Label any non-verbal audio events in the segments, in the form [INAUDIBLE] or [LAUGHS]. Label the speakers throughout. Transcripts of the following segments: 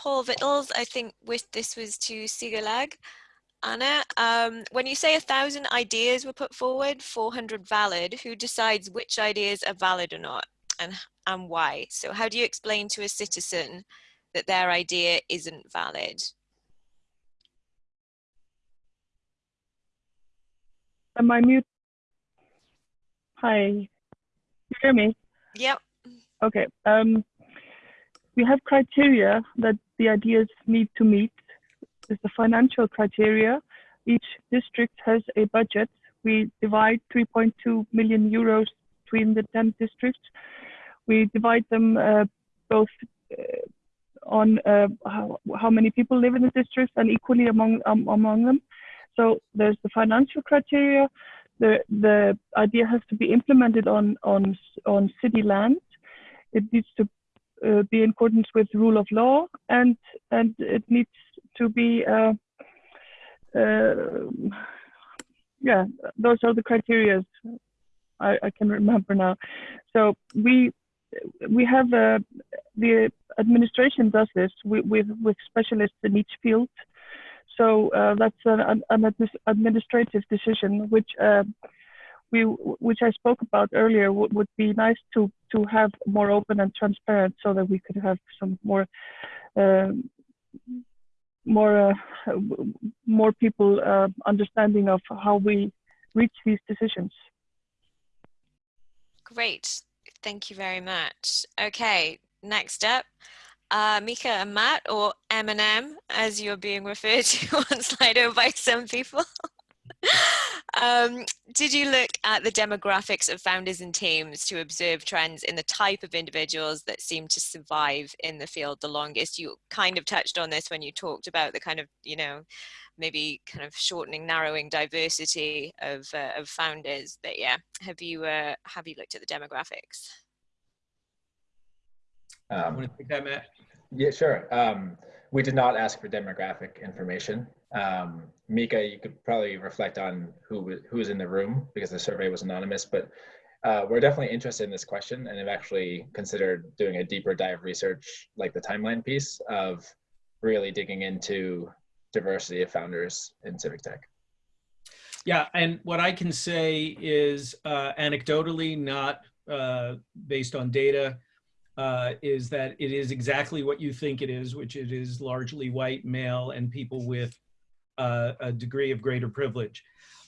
Speaker 1: Paul Vittles, I think with this was to Sigalag. Anna, um, when you say a thousand ideas were put forward, 400 valid, who decides which ideas are valid or not and, and why? So how do you explain to a citizen that their idea isn't valid?
Speaker 2: Am I mute? Hi, you hear me?
Speaker 1: Yep.
Speaker 2: Okay. Um, we have criteria that the ideas need to meet. There's the financial criteria. Each district has a budget. We divide 3.2 million euros between the 10 districts. We divide them uh, both uh, on uh, how, how, many people live in the district and equally among um, among them. So there's the financial criteria. The the idea has to be implemented on on on city land. It needs to uh, be in accordance with rule of law, and and it needs to be. Uh, uh, yeah, those are the criteria I, I, can remember now. So we we have uh, the administration does this with, with, with specialists in each field so uh, that's an, an, administrative decision, which we, which I spoke about earlier, would, would be nice to to have more open and transparent, so that we could have some more. Uh, more uh, more people uh, understanding of how we reach these decisions.
Speaker 1: Great, thank you very much. Okay, next up, uh, Micah and Matt, or M&M, as you're being referred to [LAUGHS] on Slido by some people. Um, did you look at the demographics of founders and teams to observe trends in the type of individuals that seem to survive in the field the longest? You kind of touched on this when you talked about the kind of, you know, maybe kind of shortening, narrowing diversity of, uh, of founders. But yeah, have you, uh, have you looked at the demographics?
Speaker 3: Um, want to take that, Matt? Yeah, sure. Um, we did not ask for demographic information. Um, Micah, you could probably reflect on who who was in the room because the survey was anonymous, but uh, we're definitely interested in this question and have actually considered doing a deeper dive research like the timeline piece of really digging into diversity of founders in civic tech.
Speaker 4: Yeah, and what I can say is uh, anecdotally, not uh, based on data, uh, is that it is exactly what you think it is, which it is largely white, male, and people with uh, a degree of greater privilege.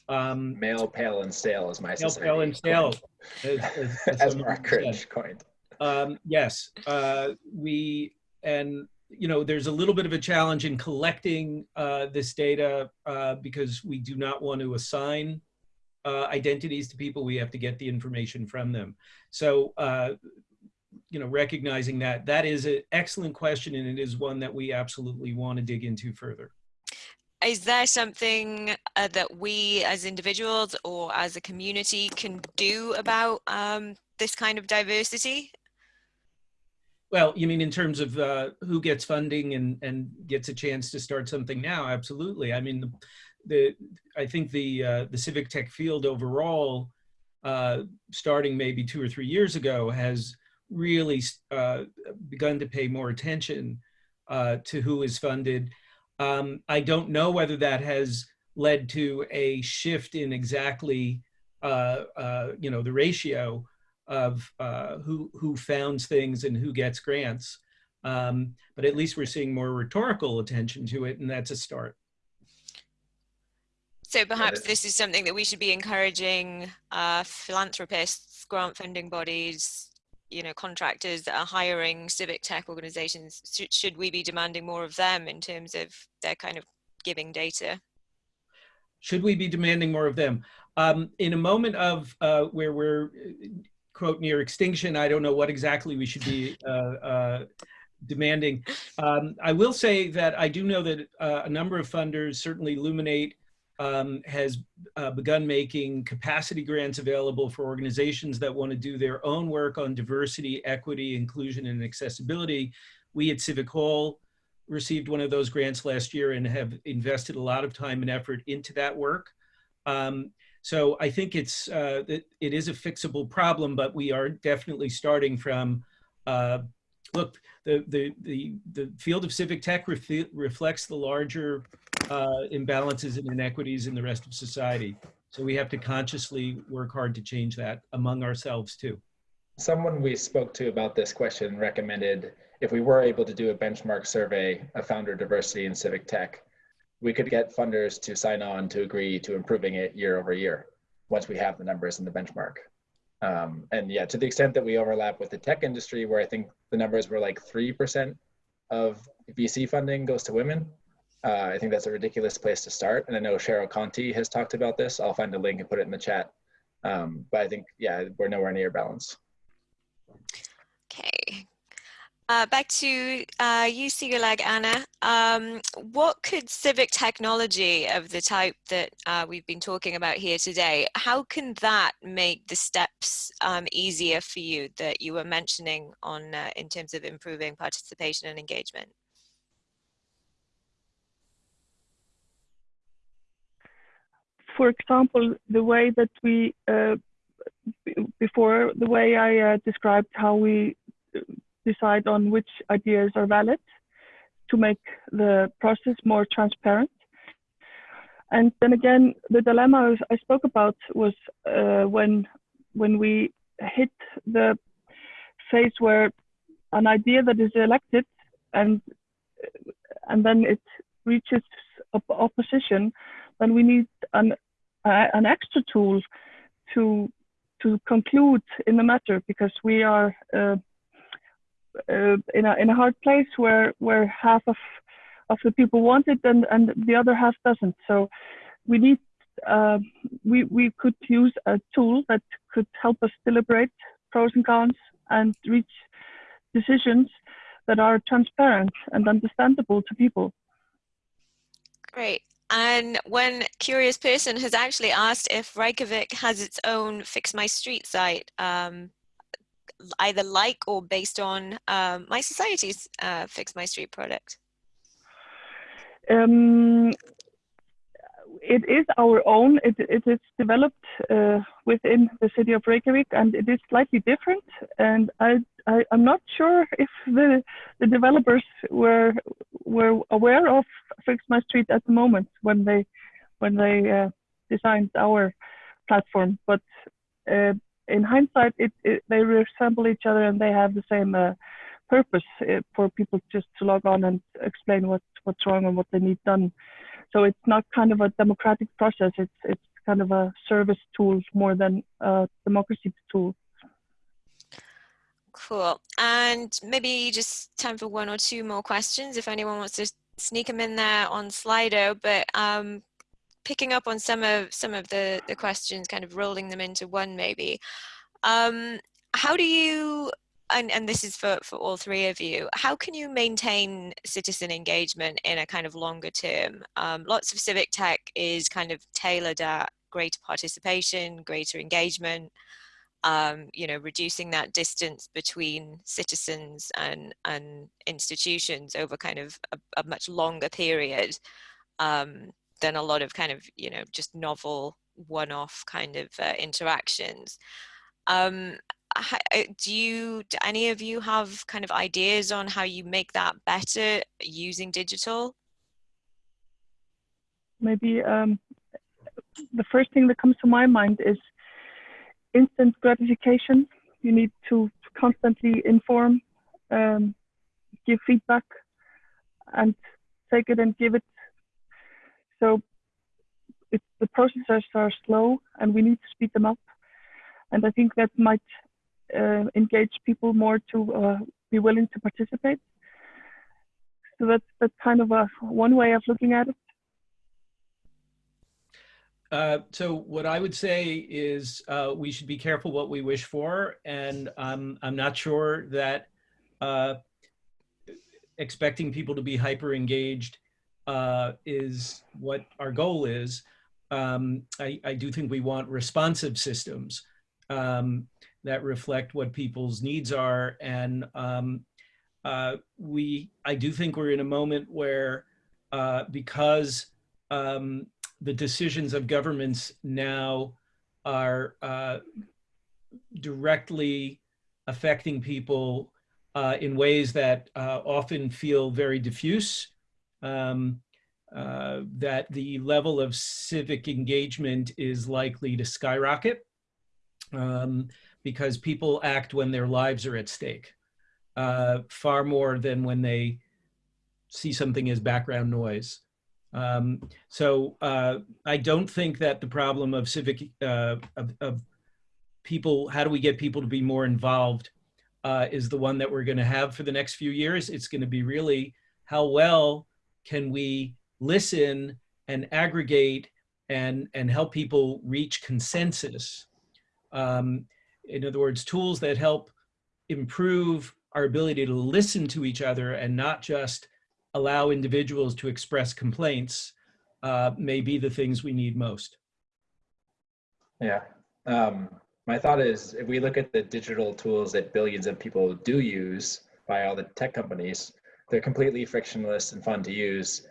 Speaker 3: Um, male, pale, and stale is my
Speaker 4: male, pale, and stale,
Speaker 3: as, as, as, as Mark coined.
Speaker 4: Um, yes, uh, we and you know there's a little bit of a challenge in collecting uh, this data uh, because we do not want to assign uh, identities to people. We have to get the information from them. So uh, you know, recognizing that that is an excellent question and it is one that we absolutely want to dig into further.
Speaker 1: Is there something uh, that we as individuals or as a community can do about um, this kind of diversity?
Speaker 4: Well, you mean in terms of uh, who gets funding and, and gets a chance to start something now? Absolutely. I mean, the, the I think the uh, the civic tech field overall, uh, starting maybe two or three years ago, has really uh, begun to pay more attention uh, to who is funded. Um, I don't know whether that has led to a shift in exactly, uh, uh you know, the ratio of uh, who who founds things and who gets grants. Um, but at least we're seeing more rhetorical attention to it, and that's a start.
Speaker 1: So perhaps this is something that we should be encouraging uh, philanthropists, grant funding bodies, you know contractors that are hiring civic tech organizations should, should we be demanding more of them in terms of their kind of giving data?
Speaker 4: Should we be demanding more of them? Um, in a moment of uh, where we're quote near extinction i don't know what exactly we should be uh, uh, demanding. Um, i will say that i do know that uh, a number of funders certainly Luminate um, has uh, begun making capacity grants available for organizations that want to do their own work on diversity, equity, inclusion, and accessibility. We at Civic Hall received one of those grants last year and have invested a lot of time and effort into that work. Um, so I think it's uh, it, it is a fixable problem, but we are definitely starting from uh, look, the, the, the, the field of civic tech ref reflects the larger uh, imbalances and inequities in the rest of society. So we have to consciously work hard to change that among ourselves too.
Speaker 3: Someone we spoke to about this question recommended if we were able to do a benchmark survey of founder diversity in civic tech, we could get funders to sign on to agree to improving it year over year once we have the numbers in the benchmark. Um, and yeah, to the extent that we overlap with the tech industry, where I think the numbers were like 3% of VC funding goes to women, uh, I think that's a ridiculous place to start. And I know Cheryl Contee has talked about this. I'll find a link and put it in the chat. Um, but I think, yeah, we're nowhere near balance.
Speaker 1: Okay. Uh, back to uh, you, Sigalag Anna. Um, what could civic technology of the type that uh, we've been talking about here today, how can that make the steps um, easier for you that you were mentioning on uh, in terms of improving participation and engagement?
Speaker 2: For example, the way that we, uh, before the way I uh, described how we decide on which ideas are valid to make the process more transparent. And then again, the dilemma I spoke about was uh, when when we hit the phase where an idea that is elected and and then it reaches opposition, then we need an uh, an extra tool to to conclude in the matter because we are uh, uh, in a in a hard place where where half of of the people want it and and the other half doesn't. So we need uh, we we could use a tool that could help us deliberate pros and cons and reach decisions that are transparent and understandable to people.
Speaker 1: Great. And one curious person has actually asked if Reykjavik has its own Fix My Street site, um, either like or based on um, mySociety's uh, Fix My Street product.
Speaker 2: Um, it is our own. It, it is developed uh, within the city of Reykjavik, and it is slightly different. And I, I, am not sure if the the developers were were aware of Fix My Street at the moment when they when they uh, designed our platform. But uh, in hindsight, it, it, they resemble each other and they have the same uh, purpose uh, for people just to log on and explain what what's wrong and what they need done. So it's not kind of a democratic process. It's it's kind of a service tool more than a democracy tool.
Speaker 1: Cool. And maybe just time for one or two more questions if anyone wants to sneak them in there on Slido. But um, picking up on some of some of the the questions, kind of rolling them into one maybe. Um, how do you and, and this is for, for all three of you, how can you maintain citizen engagement in a kind of longer term? Um, lots of civic tech is kind of tailored at greater participation, greater engagement, um, you know, reducing that distance between citizens and, and institutions over kind of a, a much longer period um, than a lot of kind of, you know, just novel one-off kind of uh, interactions. Um, do you do any of you have kind of ideas on how you make that better using digital?
Speaker 2: Maybe um, the first thing that comes to my mind is instant gratification. You need to constantly inform um, give feedback and take it and give it. So it's the processes are slow and we need to speed them up. And I think that might uh, engage people more to uh, be willing to participate. So that's that's kind of a one way of looking at it.
Speaker 4: Uh, so what I would say is uh, we should be careful what we wish for, and um, I'm not sure that uh, expecting people to be hyper engaged uh, is what our goal is. Um, I, I, do think we want responsive systems. Um, that reflect what people's needs are. And um, uh, we, I do think we're in a moment where uh, because um, the decisions of governments now are uh, directly affecting people uh, in ways that uh, often feel very diffuse. Um, uh, that the level of civic engagement is likely to skyrocket um, because people act when their lives are at stake uh, far more than when they see something as background noise. Um, so uh, I don't think that the problem of civic, uh, of, of, people, how do we get people to be more involved uh, is the one that we're gonna have for the next few years. It's gonna be really how well can we listen and aggregate and, and help people reach consensus. Um, in other words, tools that help improve our ability to listen to each other and not just allow individuals to express complaints uh, may be the things we need most.
Speaker 3: Yeah. Um, my thought is if we look at the digital tools that billions of people do use by all the tech companies, they're completely frictionless and fun to use.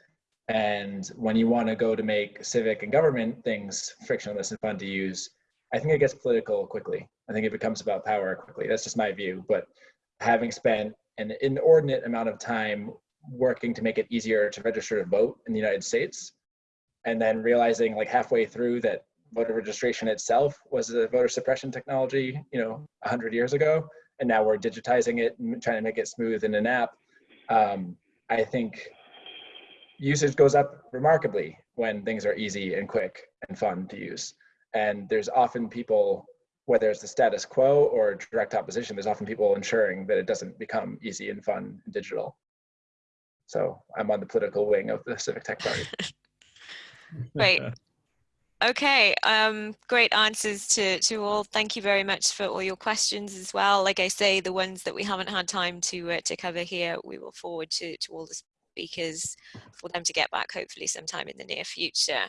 Speaker 3: And when you want to go to make civic and government things frictionless and fun to use, I think it gets political quickly. I think it becomes about power quickly. That's just my view. But having spent an inordinate amount of time working to make it easier to register to vote in the United States, and then realizing like halfway through that voter registration itself was a voter suppression technology, you know, 100 years ago, and now we're digitizing it and trying to make it smooth in an app. Um, I think usage goes up remarkably when things are easy and quick and fun to use. And there's often people, whether it's the status quo or direct opposition, there's often people ensuring that it doesn't become easy and fun and digital. So I'm on the political wing of the Civic Tech Party. [LAUGHS] [LAUGHS]
Speaker 1: Great. Okay, um, great answers to, to all. Thank you very much for all your questions as well. Like I say, the ones that we haven't had time to uh, to cover here, we will forward to, to all the speakers for them to get back hopefully sometime in the near future.